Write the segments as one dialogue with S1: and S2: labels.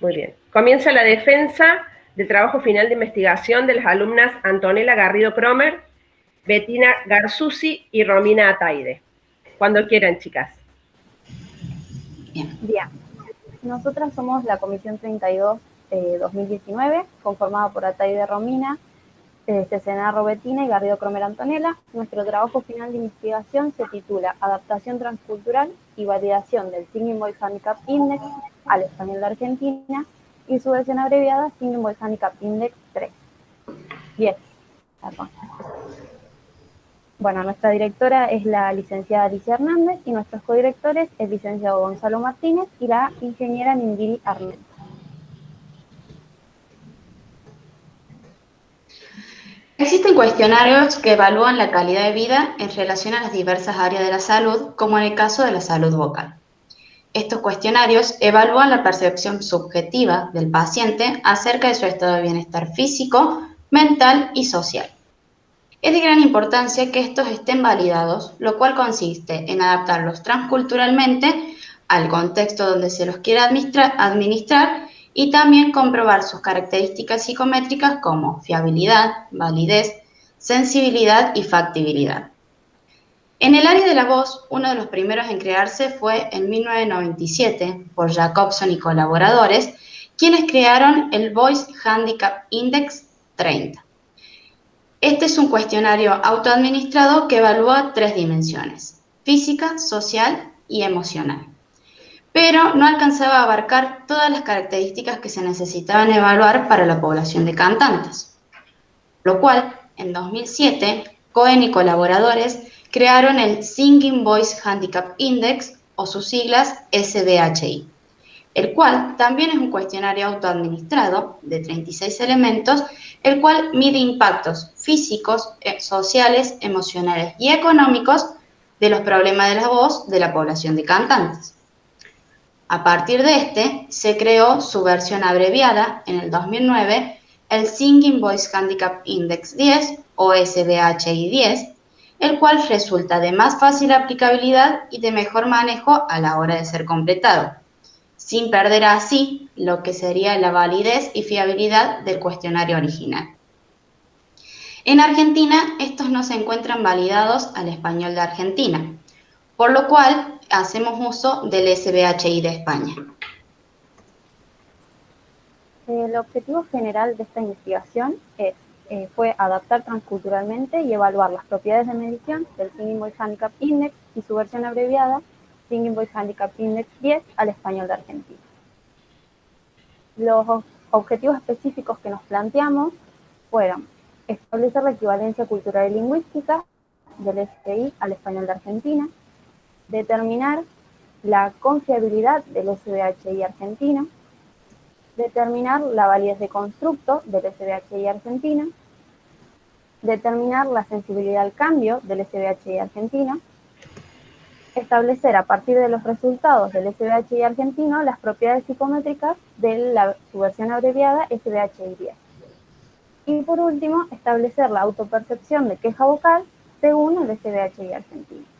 S1: Muy bien. Comienza la defensa del trabajo final de investigación de las alumnas Antonella Garrido Cromer, Bettina Garzusi y Romina Ataide. Cuando quieran, chicas.
S2: Bien. Bien. Nosotras somos la Comisión 32 eh, 2019, conformada por Ataide Romina, eh, Cesenarro Bettina y Garrido Cromer Antonella. Nuestro trabajo final de investigación se titula Adaptación transcultural y validación del Singing Boys Handicap Index al español de Argentina y su versión abreviada Singing Boys Handicap Index 3. 10. Bueno, nuestra directora es la licenciada Alicia Hernández y nuestros codirectores es el licenciado Gonzalo Martínez y la ingeniera Nindiri Arnett.
S3: Existen cuestionarios que evalúan la calidad de vida en relación a las diversas áreas de la salud, como en el caso de la salud vocal. Estos cuestionarios evalúan la percepción subjetiva del paciente acerca de su estado de bienestar físico, mental y social. Es de gran importancia que estos estén validados, lo cual consiste en adaptarlos transculturalmente al contexto donde se los quiera administrar, y también comprobar sus características psicométricas como fiabilidad, validez, sensibilidad y factibilidad. En el área de la voz, uno de los primeros en crearse fue en 1997 por Jacobson y colaboradores, quienes crearon el Voice Handicap Index 30. Este es un cuestionario autoadministrado que evalúa tres dimensiones, física, social y emocional. Pero no alcanzaba a abarcar todas las características que se necesitaban evaluar para la población de cantantes. Lo cual, en 2007, Cohen y colaboradores crearon el Singing Voice Handicap Index, o sus siglas SBHI, el cual también es un cuestionario autoadministrado de 36 elementos el cual mide impactos físicos, eh, sociales, emocionales y económicos de los problemas de la voz de la población de cantantes. A partir de este, se creó su versión abreviada en el 2009, el Singing Voice Handicap Index 10 o SBHI 10, el cual resulta de más fácil aplicabilidad y de mejor manejo a la hora de ser completado sin perder así lo que sería la validez y fiabilidad del cuestionario original. En Argentina, estos no se encuentran validados al español de Argentina, por lo cual hacemos uso del SBHI de España.
S2: El objetivo general de esta investigación es, eh, fue adaptar transculturalmente y evaluar las propiedades de medición del Singing Handicap Index y su versión abreviada Singing Voice Handicap Index 10 al español de Argentina. Los objetivos específicos que nos planteamos fueron establecer la equivalencia cultural y lingüística del SPI al español de Argentina, determinar la confiabilidad del SBHI argentino, determinar la validez de constructo del SBHI argentino, determinar la sensibilidad al cambio del SBHI argentino, establecer a partir de los resultados del SBHI argentino las propiedades psicométricas de la, su versión abreviada SBHI-10. Y por último, establecer la autopercepción de queja vocal según el SBHI argentino.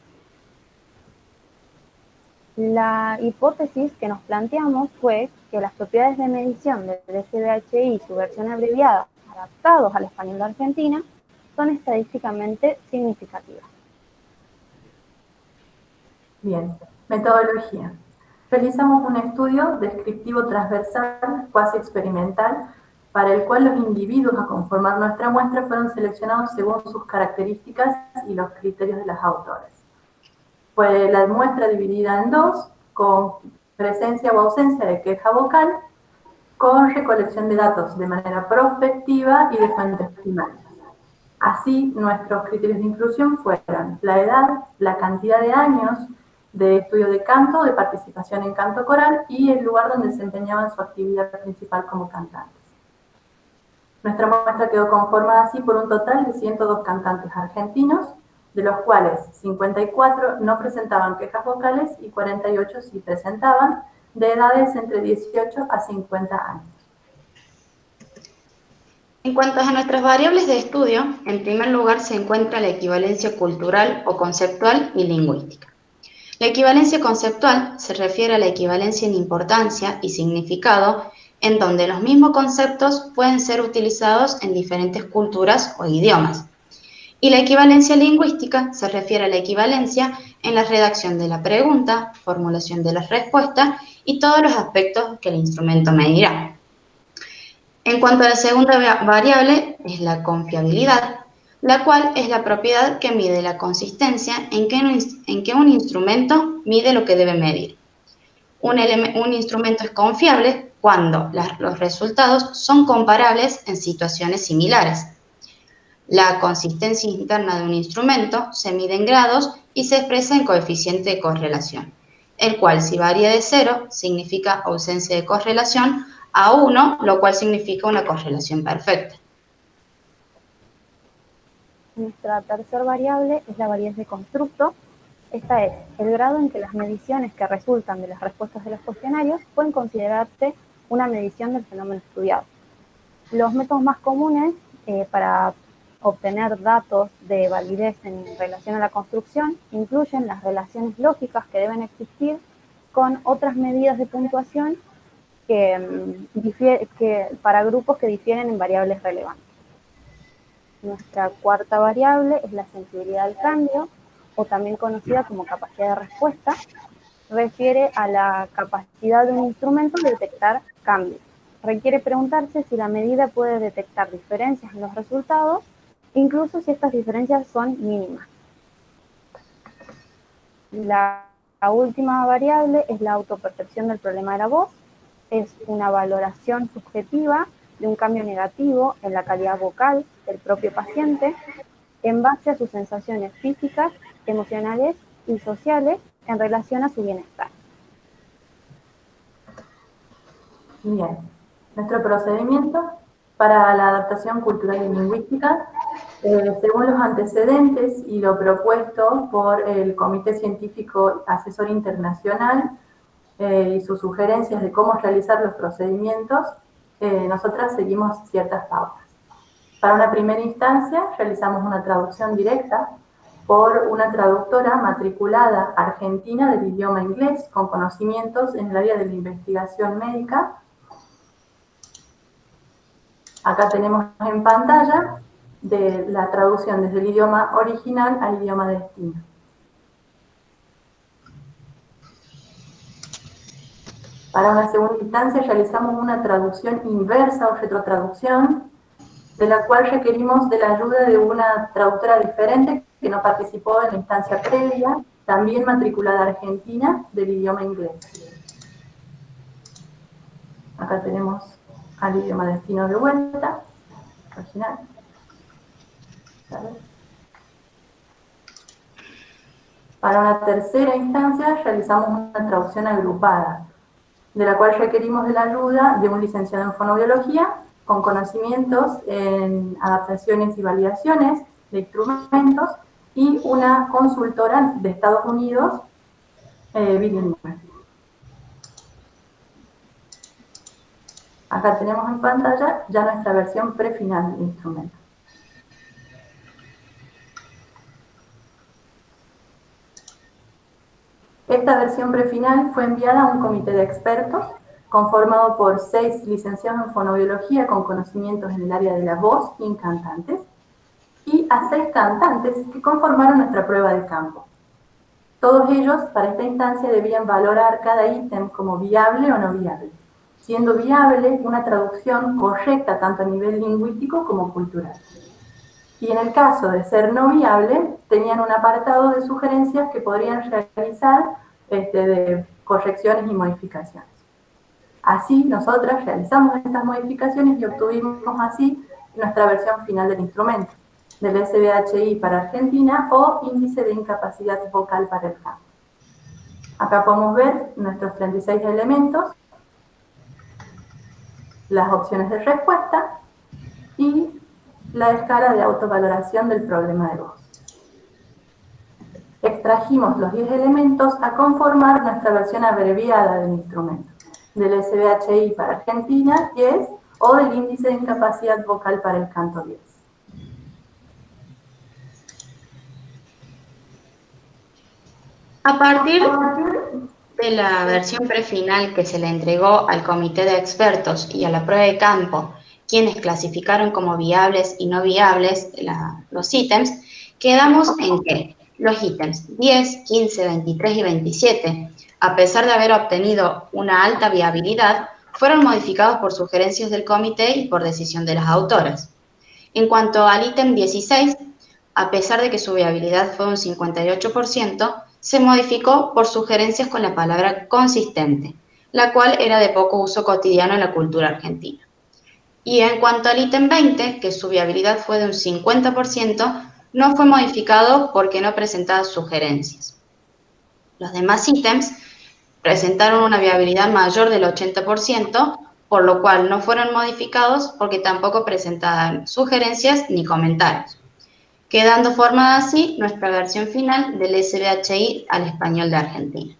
S2: La hipótesis que nos planteamos fue que las propiedades de medición del SBHI y su versión abreviada adaptados al español de Argentina son estadísticamente significativas.
S4: Bien, metodología. Realizamos un estudio descriptivo transversal, cuasi experimental, para el cual los individuos a conformar nuestra muestra fueron seleccionados según sus características y los criterios de las autores. Fue la muestra dividida en dos, con presencia o ausencia de queja vocal, con recolección de datos de manera prospectiva y de fuentes primarias. Así, nuestros criterios de inclusión fueron la edad, la cantidad de años, de estudio de canto, de participación en canto coral y el lugar donde desempeñaban su actividad principal como cantantes. Nuestra muestra quedó conformada así por un total de 102 cantantes argentinos, de los cuales 54 no presentaban quejas vocales y 48 sí presentaban, de edades entre 18 a 50 años.
S3: En cuanto a nuestras variables de estudio, en primer lugar se encuentra la equivalencia cultural o conceptual y lingüística. La equivalencia conceptual se refiere a la equivalencia en importancia y significado en donde los mismos conceptos pueden ser utilizados en diferentes culturas o idiomas. Y la equivalencia lingüística se refiere a la equivalencia en la redacción de la pregunta, formulación de la respuesta y todos los aspectos que el instrumento medirá. En cuanto a la segunda variable, es la confiabilidad, la cual es la propiedad que mide la consistencia en que un, instrumento mide lo que debe medir. Un instrumento es confiable cuando los resultados son comparables en situaciones similares. La consistencia interna de un instrumento se mide en grados y se expresa en coeficiente de correlación, el cual si varía de cero significa ausencia de correlación a 1, lo cual significa una correlación perfecta.
S2: Nuestra tercera variable es la variedad de constructo. Esta es el grado en que las mediciones que resultan de las respuestas de los cuestionarios pueden considerarse una medición del fenómeno estudiado. Los métodos más comunes eh, para obtener datos de validez en relación a la construcción incluyen las relaciones lógicas que deben existir con otras medidas de puntuación Mm, que, para grupos que difieren en variables relevantes. Nuestra cuarta variable es la sensibilidad al cambio, o también conocida como capacidad de respuesta, refiere a la capacidad de un instrumento de detectar cambios. Requiere preguntarse si la medida puede detectar diferencias en los resultados, incluso si estas diferencias son mínimas. La, última variable es la autopercepción del problema de la voz, es una valoración subjetiva de un cambio negativo en la calidad vocal del propio paciente en base a sus sensaciones físicas, emocionales y sociales en relación a su bienestar.
S4: Bien, nuestro procedimiento para la adaptación cultural y lingüística, eh, según los antecedentes y lo propuesto por el Comité Científico Asesor Internacional eh, y sus sugerencias de cómo realizar los procedimientos, eh, nosotras seguimos ciertas pautas. Para una primera instancia, realizamos una traducción directa por una traductora matriculada argentina del idioma inglés con conocimientos en el área de la investigación médica. Acá tenemos en pantalla de la traducción desde el idioma original al idioma destino. Para una segunda instancia realizamos una traducción inversa o retrotraducción, de la cual requerimos de la ayuda de una traductora diferente que no participó en la instancia previa, también matriculada argentina del idioma inglés. Acá tenemos al idioma destino de vuelta, original. Para una tercera instancia realizamos una traducción agrupada, de la cual requerimos de la ayuda de un licenciado en fonobiología con conocimientos en adaptaciones y validaciones de instrumentos y una consultora de Estados Unidos eh, bilingüe. Acá tenemos en pantalla ya nuestra versión prefinal del instrumento. Esta versión prefinal fue enviada a un comité de expertos conformado por seis licenciados en fonobiología con conocimientos en el área de la voz y cantantes, y a seis cantantes que conformaron nuestra prueba de campo. Todos ellos, para esta instancia, debían valorar cada ítem como viable o no viable, siendo viable una traducción correcta tanto a nivel lingüístico como cultural. Y en el caso de ser no viable, tenían un apartado de sugerencias que podrían realizar este, de correcciones y modificaciones. Así, nosotras realizamos estas modificaciones y obtuvimos así nuestra versión final del instrumento, del SBHI para Argentina o índice de incapacidad vocal para el campo. Acá podemos ver nuestros 36 elementos, las opciones de respuesta y la escala de autovaloración del problema de voz extrajimos los 10 elementos a conformar nuestra versión abreviada del instrumento, del SBHI para Argentina 10 o del índice de incapacidad vocal para el canto 10.
S3: A partir de la versión prefinal que se le entregó al comité de expertos y a la prueba de campo, quienes clasificaron como viables y no viables los ítems, quedamos en que los ítems 10, 15, 23 y 27, a pesar de haber obtenido una alta viabilidad, fueron modificados por sugerencias del comité y por decisión de las autoras. En cuanto al ítem 16, a pesar de que su viabilidad fue un 58%, se modificó por sugerencias con la palabra consistente, la cual era de poco uso cotidiano en la cultura argentina. Y en cuanto al ítem 20, que su viabilidad fue de un 50%, no fue modificado porque no presentaba sugerencias. Los demás ítems presentaron una viabilidad mayor del 80%, por lo cual no fueron modificados porque tampoco presentaban sugerencias ni comentarios, quedando formada así nuestra versión final del SBHI al español de Argentina.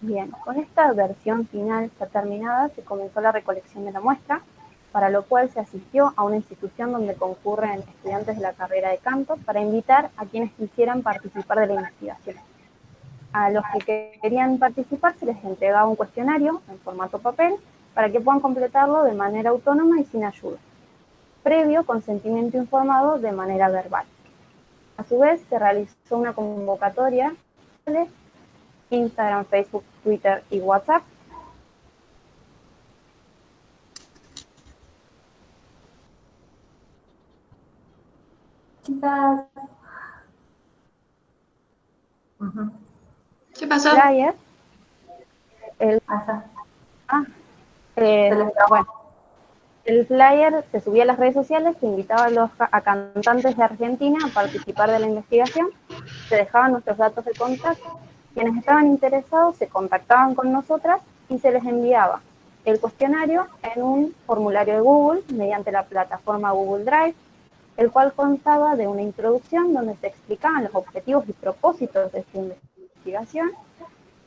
S2: Bien, con esta versión final ya terminada se comenzó la recolección de la muestra, para lo cual se asistió a una institución donde concurren estudiantes de la carrera de canto para invitar a quienes quisieran participar de la investigación. A los que querían participar se les entregaba un cuestionario en formato papel para que puedan completarlo de manera autónoma y sin ayuda, previo consentimiento informado de manera verbal. A su vez, se realizó una convocatoria Instagram, Facebook, Twitter y WhatsApp
S3: ¿Qué pasó?
S2: Flyer. El, ah, eh, bueno, el flyer se subía a las redes sociales, se invitaba a, los, cantantes de Argentina a participar de la investigación, se dejaban nuestros datos de contacto, quienes estaban interesados se contactaban con nosotras y se les enviaba el cuestionario en un formulario de Google mediante la plataforma Google Drive el cual constaba de una introducción donde se explicaban los objetivos y propósitos de esta investigación,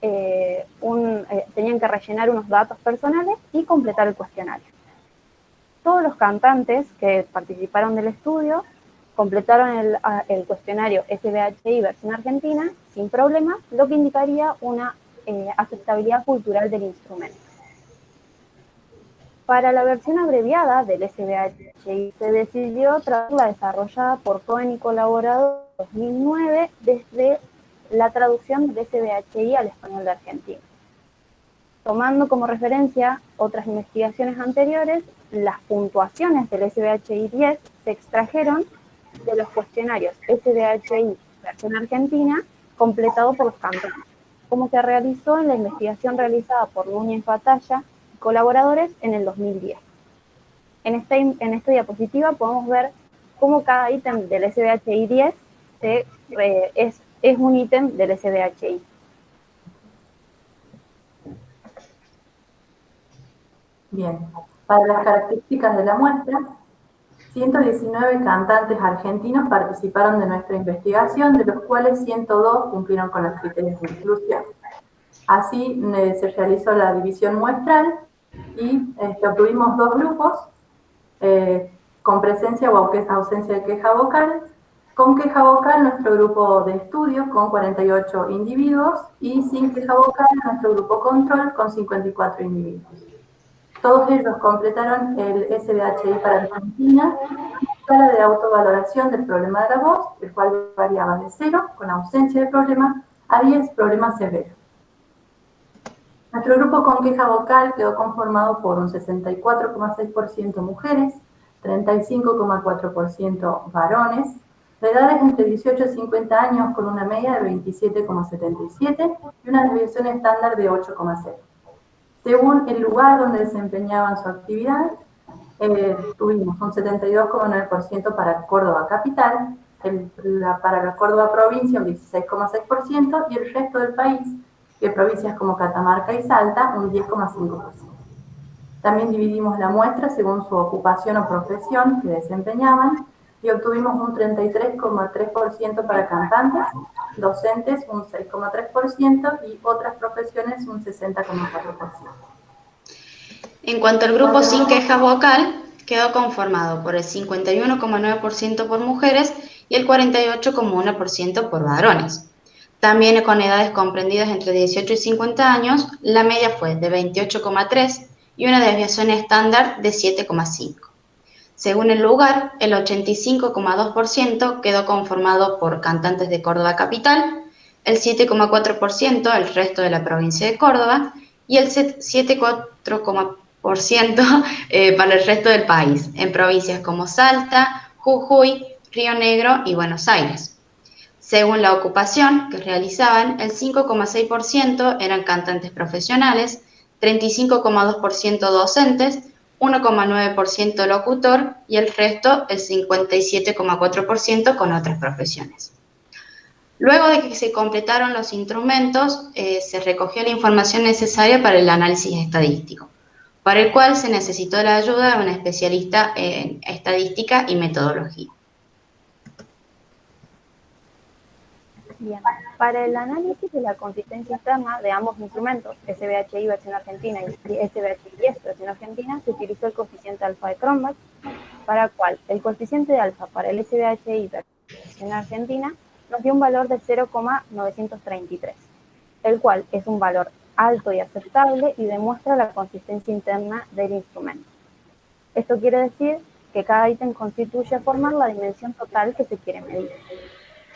S2: eh, eh, tenían que rellenar unos datos personales y completar el cuestionario. Todos los cantantes que participaron del estudio completaron el, el cuestionario SBHI versión argentina sin problema, lo que indicaría una eh, aceptabilidad cultural del instrumento. Para la versión abreviada del SBHI se decidió traducirla desarrollada por Cohen y colaborador en 2009 desde la traducción del SBHI al español de Argentina. Tomando como referencia otras investigaciones anteriores, las puntuaciones del SBHI 10 se extrajeron de los cuestionarios SBHI versión argentina completado por los como se realizó en la investigación realizada por Núñez Batalla colaboradores en el 2010. En, este, en esta diapositiva podemos ver cómo cada ítem del SBHI 10 se, es, es un ítem del SBHI.
S4: Bien, para las características de la muestra, 119 cantantes argentinos participaron de nuestra investigación, de los cuales 102 cumplieron con los criterios de inclusión. Así eh, se realizó la división muestral y este, obtuvimos dos grupos eh, con presencia o ausencia de queja vocal. Con queja vocal, nuestro grupo de estudio con 48 individuos y sin queja vocal, nuestro grupo control con 54 individuos. Todos ellos completaron el SBHI para Argentina, escala de autovaloración del problema de la voz, el cual variaba de 0, con ausencia de problema, a 10 problemas severos. Nuestro grupo con queja vocal quedó conformado por un 64,6% mujeres, 35,4% varones, de edades entre 18 y 50 años con una media de 27,77 y una desviación estándar de 8,0. Según el lugar donde desempeñaban su actividad, eh, tuvimos un 72,9% para Córdoba capital, para la Córdoba provincia un 16,6% y el resto del país que provincias como Catamarca y Salta, un 10,5%. También dividimos la muestra según su ocupación o profesión que desempeñaban y obtuvimos un 33,3% para cantantes, docentes un 6,3% y otras profesiones un 60,4%.
S3: En cuanto al grupo sin queja vocal, quedó conformado por el 51,9% por mujeres y el 48,1% por varones. También con edades comprendidas entre 18 y 50 años, la media fue de 28,3 y una desviación estándar de 7,5. Según el lugar, el 85,2% quedó conformado por cantantes de Córdoba capital, el 7,4% el resto de la provincia de Córdoba y el 7,4% eh, para el resto del país, en provincias como Salta, Jujuy, Río Negro y Buenos Aires. Según la ocupación que realizaban, el 5,6% eran cantantes profesionales, 35,2% docentes, 1,9% locutor y el resto, el 57,4% con otras profesiones. Luego de que se completaron los instrumentos, eh, se recogió la información necesaria para el análisis estadístico, para el cual se necesitó la ayuda de un especialista en estadística y metodología.
S2: Bien, para el análisis de la consistencia externa de ambos instrumentos, SBHI versión argentina y SBHI versión argentina, se utilizó el coeficiente alfa de Cronbach, para el cual el coeficiente alfa para el SBHI versión argentina nos dio un valor de 0,933, el cual es un valor alto y aceptable y demuestra la consistencia interna del instrumento. Esto quiere decir que cada ítem constituye formar la dimensión total que se quiere medir.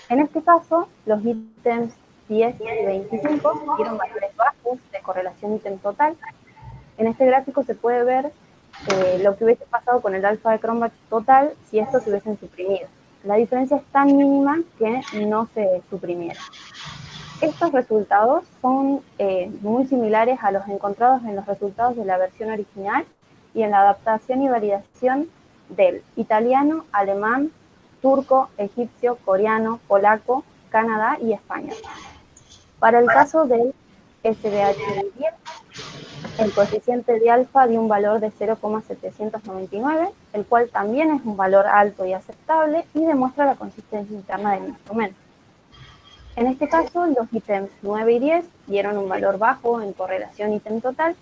S2: En este caso, los ítems 10 y 25 dieron valores bajos de correlación ítem total. En este gráfico se puede ver eh, lo que hubiese pasado con el alfa de Cronbach total si estos se hubiesen suprimido. La diferencia es tan mínima que no se suprimieron. Estos resultados son eh, muy similares a los encontrados en los resultados de la versión original y en la adaptación y validación del italiano, alemán, turco, egipcio, coreano, polaco, Canadá y España. Para el caso del SBH10, el coeficiente de alfa dio un valor de 0,799, el cual también es un valor alto y aceptable y demuestra la consistencia interna del instrumento. En este caso, los ítems 9 y 10 dieron un valor bajo en correlación ítem total.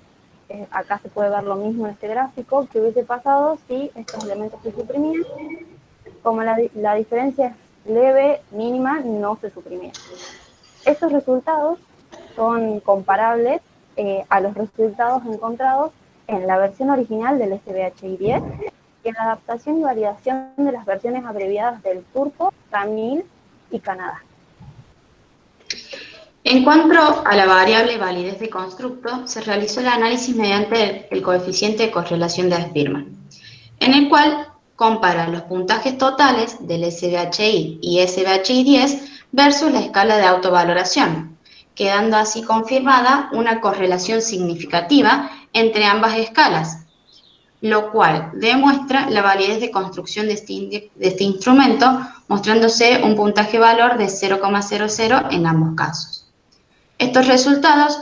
S2: Eh, acá se puede ver lo mismo en este gráfico que hubiese pasado si estos elementos se suprimían como la, diferencia es leve, mínima, no se suprimía. Estos resultados son comparables eh, a los resultados encontrados en la versión original del SBHI-10 y en la adaptación y validación de las versiones abreviadas del turco, tamil y Canadá.
S3: En cuanto a la variable validez de constructo, se realizó el análisis mediante el, coeficiente de correlación de Spearman, en el cual compara los puntajes totales del SBHI y SBHI-10 versus la escala de autovaloración, quedando así confirmada una correlación significativa entre ambas escalas, lo cual demuestra la validez de construcción de este, este instrumento, mostrándose un puntaje valor de 0,00 en ambos casos. Estos resultados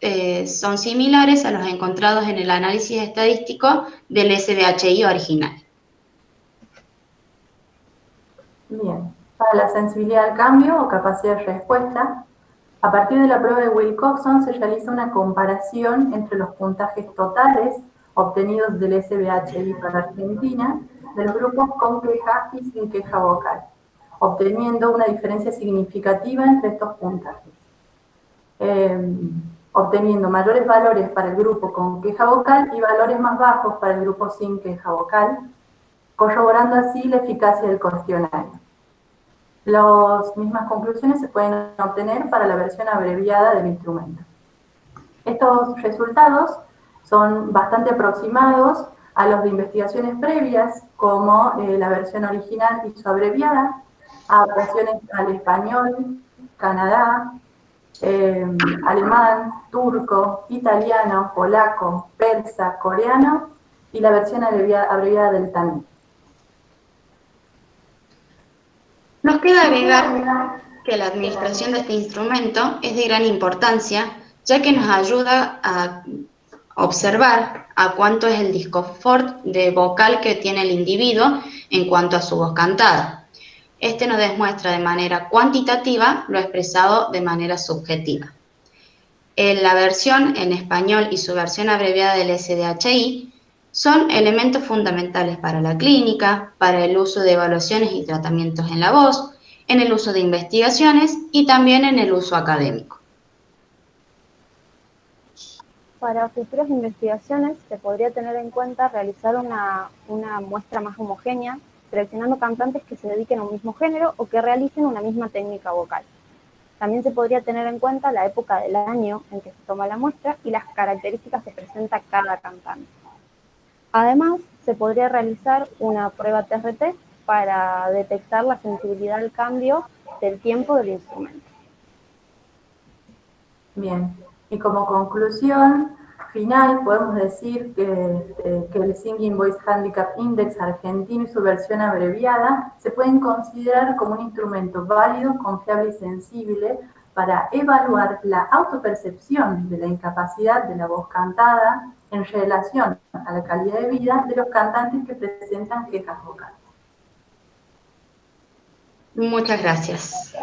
S3: eh, son similares a los encontrados en el análisis estadístico del SBHI original.
S4: Bien, para la sensibilidad al cambio o capacidad de respuesta, a partir de la prueba de Wilcoxon se realiza una comparación entre los puntajes totales obtenidos del SBHI para Argentina de los grupos con queja y sin queja vocal, obteniendo una diferencia significativa entre estos puntajes. Em, obteniendo mayores valores para el grupo con queja vocal y valores más bajos para el grupo sin queja vocal, corroborando así la eficacia del cuestionario. Las mismas conclusiones se pueden obtener para la versión abreviada del instrumento. Estos resultados son bastante aproximados a los de investigaciones previas, como eh, la versión original y su abreviada, adaptaciones al español, Canadá, eh, alemán, turco, italiano, polaco, persa, coreano y la versión abreviada, del tamil.
S3: Nos queda agregar que la administración de este instrumento es de gran importancia, ya que nos ayuda a observar a cuánto es el disconfort de vocal que tiene el individuo en cuanto a su voz cantada. Este nos demuestra de manera cuantitativa lo expresado de manera subjetiva. En la versión en español y su versión abreviada del SDHI son elementos fundamentales para la clínica, para el uso de evaluaciones y tratamientos en la voz, en el uso de investigaciones y también en el uso académico.
S2: Para futuras investigaciones se podría tener en cuenta realizar una, muestra más homogénea, seleccionando cantantes que se dediquen a un mismo género o que realicen una misma técnica vocal. También se podría tener en cuenta la época del año en que se toma la muestra y las características que presenta cada cantante. Además, se podría realizar una prueba TRT para detectar la sensibilidad al cambio del tiempo del instrumento.
S4: Bien, y como conclusión final podemos decir que, que, el Singing Voice Handicap Index argentino y su versión abreviada se pueden considerar como un instrumento válido, confiable y sensible para evaluar la autopercepción de la incapacidad de la voz cantada en relación a la calidad de vida de los cantantes que presentan quejas vocales.
S3: Muchas gracias.